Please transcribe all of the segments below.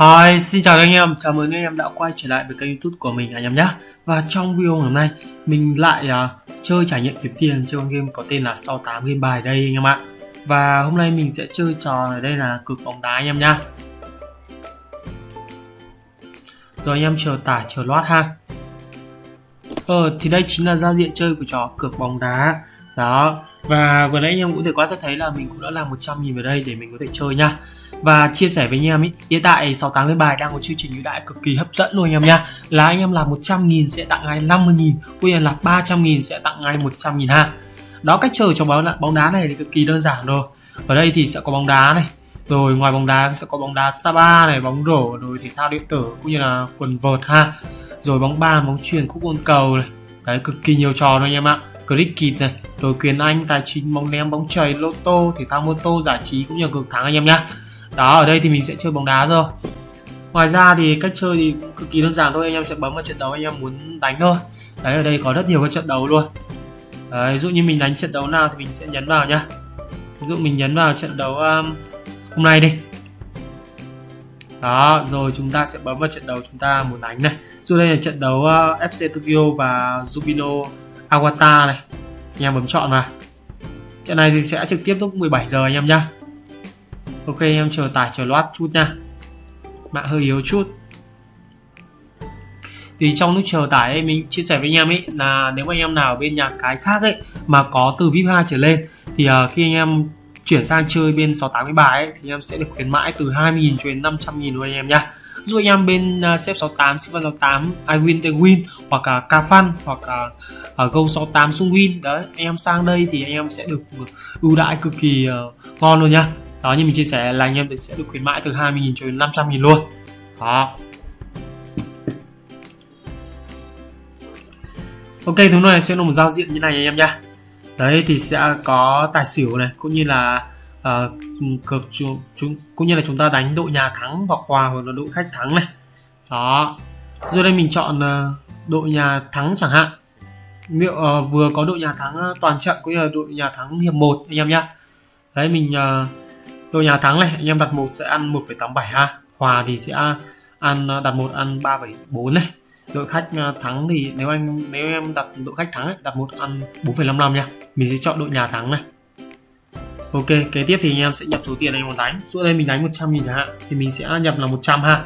Hi, xin chào anh em, chào mừng anh em đã quay trở lại với kênh youtube của mình anh em nhé. Và trong video hôm nay, mình lại uh, chơi trải nghiệm kiếm tiền chơi con game có tên là 68 game bài đây anh em ạ. Và hôm nay mình sẽ chơi trò ở đây là cực bóng đá anh em nhá. Rồi anh em chờ tải chờ loát ha. Ờ, thì đây chính là giao diện chơi của trò cược bóng đá. Đó, và vừa nãy anh em cũng thể quan sát thấy là mình cũng đã làm 100 nghìn vào đây để mình có thể chơi nha và chia sẻ với anh em ý hiện tại 68 lên bài đang có chương trình ưu đãi cực kỳ hấp dẫn luôn anh em nha. Là anh em làm 100 nghìn sẽ tặng ngay 50 nghìn cũng như là 300 nghìn sẽ tặng ngay 100 nghìn ha. Đó cách chơi trong bóng, bóng đá này thì cực kỳ đơn giản rồi. Ở đây thì sẽ có bóng đá này rồi ngoài bóng đá sẽ có bóng đá Sapa này bóng rổ rồi thể thao điện tử cũng như là quần vợt ha. Rồi bóng bàn bóng chuyền khúc quân cầu này. Đấy cực kỳ nhiều trò thôi anh em ạ. Cricket này rồi quyền anh tài chính bóng ném bóng chày lô tô thể thao mô tô giải trí cũng như cực thắng anh em nhá đó ở đây thì mình sẽ chơi bóng đá rồi. Ngoài ra thì cách chơi thì cực kỳ đơn giản thôi anh em sẽ bấm vào trận đấu anh em muốn đánh thôi. Đấy ở đây có rất nhiều các trận đấu luôn. Đấy, ví dụ như mình đánh trận đấu nào thì mình sẽ nhấn vào nhá. Ví dụ mình nhấn vào trận đấu um, hôm nay đi. Đó rồi chúng ta sẽ bấm vào trận đấu chúng ta muốn đánh này. Dù đây là trận đấu uh, FC Tokyo và Jubino Awata này. Anh em bấm chọn vào. Trận này thì sẽ trực tiếp lúc 17 giờ anh em nhá ok em chờ tải chờ loát chút nha. Mạng hơi yếu chút. Thì trong lúc chờ tải ấy, mình chia sẻ với anh em ấy là nếu mà anh em nào bên nhà cái khác ấy mà có từ VIP 2 trở lên thì uh, khi anh em chuyển sang chơi bên 680 bài ấy, thì em sẽ được khuyến mãi từ 20.000 cho đến 500.000luôn anh em nhá dù anh em bên uh, xếp 68, xếp 68, iWin tên Win hoặc là uh, Cafan hoặc là uh, Go 68 Sung Win. Đấy anh em sang đây thì anh em sẽ được à, ưu đãi cực kỳ uh, ngon luôn nhá đó như mình chia sẻ là anh em sẽ được khuyến mãi từ 20.000 cho đến 500.000 luôn. Đó. Ok thứ này sẽ là một giao diện như này anh em nhá đấy thì sẽ có tài xỉu này cũng như là uh, cược chúng, chúng cũng như là chúng ta đánh đội nhà thắng hoặc hòa hoặc là đội khách thắng này. Đó. Rồi đây mình chọn uh, đội nhà thắng chẳng hạn. Liệu uh, vừa có đội nhà thắng toàn trận cũng như là đội nhà thắng hiệp 1 anh em nhá. Đấy mình uh, đội nhà thắng này anh em đặt một sẽ ăn 1,87 ha. Hòa thì sẽ ăn à, đặt một ăn 3,4 này. Đội khách à, thắng thì nếu anh nếu em đặt đội khách thắng ấy, đặt một ăn 4,55 nha. Mình sẽ chọn đội nhà thắng này. Ok kế tiếp thì anh em sẽ nhập số tiền anh muốn đánh. Xuống đây mình đánh 100 nghìn chẳng hạn thì mình sẽ nhập là 100 ha.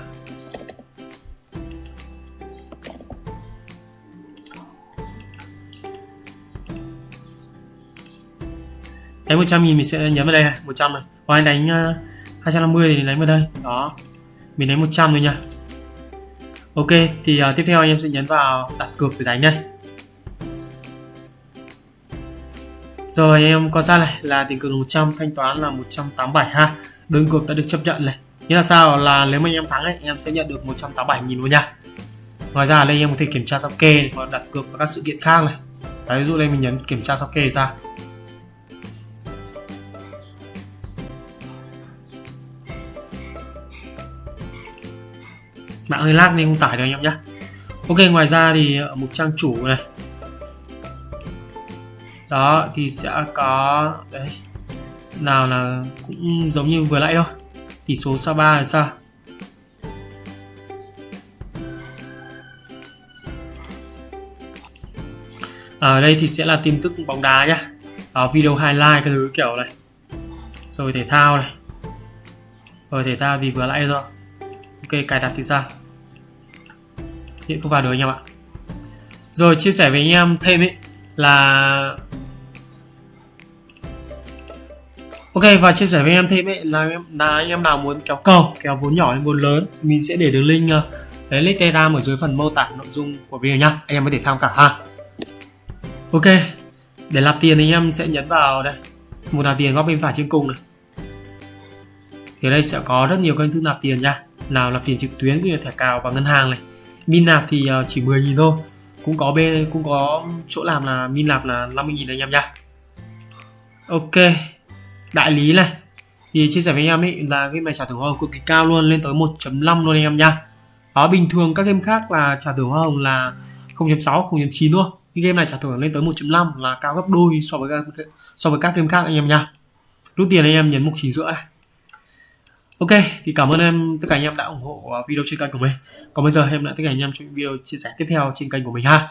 Đánh 100 nghìn mình sẽ nhấn vào đây này 100 này. Hoặc anh đánh uh, 250 thì đánh vào đây. Đó. Mình đánh 100 rồi nha. Ok thì uh, tiếp theo anh em sẽ nhấn vào đặt cược để đánh đây. Rồi anh em quan sát này là tiền cược 100 thanh toán là 187 ha. Đơn cược đã được chấp nhận này. Nghĩa là sao? Là nếu mà anh em thắng ấy, anh em sẽ nhận được 187 nghìn luôn nha. Ngoài ra đây anh em có thể kiểm tra sao kê hoặc đặt cược vào các sự kiện khác này. Đấy, ví dụ đây mình nhấn kiểm tra sao kê ra mạng hơi lag nên không tải được anh em nhé ok, ngoài ra thì ờ, ở mục trang chủ này. Đó, thì sẽ có, đấy, nào là cũng giống như vừa nãy thôi. Tỷ số sa ba là sao? Ở đây thì sẽ là tin tức bóng đá nhá. Ở video highlight cái thứ kiểu này. Rồi thể thao này. Rồi thể thao thì vừa nãy rồi ok cài đặt thì sao? Hiện không vào được anh em ạ. Rồi chia sẻ với anh em thêm ấy là Ok và chia sẻ với anh em thêm ấy là, là anh em nào muốn kéo cầu kéo vốn nhỏ đến vốn lớn mình sẽ để đường link ờ, lấy link telegram ở dưới phần mô tả nội dung của video nhá. Anh em có thể tham khảo ha. Ok để nạp tiền thì anh em sẽ nhấn vào đây. Một nạp tiền góc bên phải trên cùng này. Thì đây sẽ có rất nhiều kênh thức nạp tiền nha nào là tiền trực tuyến cũng như thẻ cào và ngân hàng này. Min nạp thì ờ, chỉ 10 000 thôi. Cũng có bên cũng có chỗ làm là min nạp là 50 000 anh em nha ok. Đại lý này. Thì chia sẻ với anh em ấy là game này trả thưởng hoa hồng cực kỳ cao luôn, lên tới 1.5 luôn anh em nha đó bình thường các game khác là trả thưởng hoa hồng là 0.6 0.9 luôn cái game này trả thưởng lên tới 1.5 là cao gấp đôi so với các, so với các game khác anh em nha rút tiền anh em nhấn mục chỉ giữa này. Ok, thì cảm ơn em tất cả anh em đã ủng hộ à, video trên kênh của mình. Còn bây giờ em lại tất cả anh em trong video chia sẻ tiếp theo trên kênh của mình ha.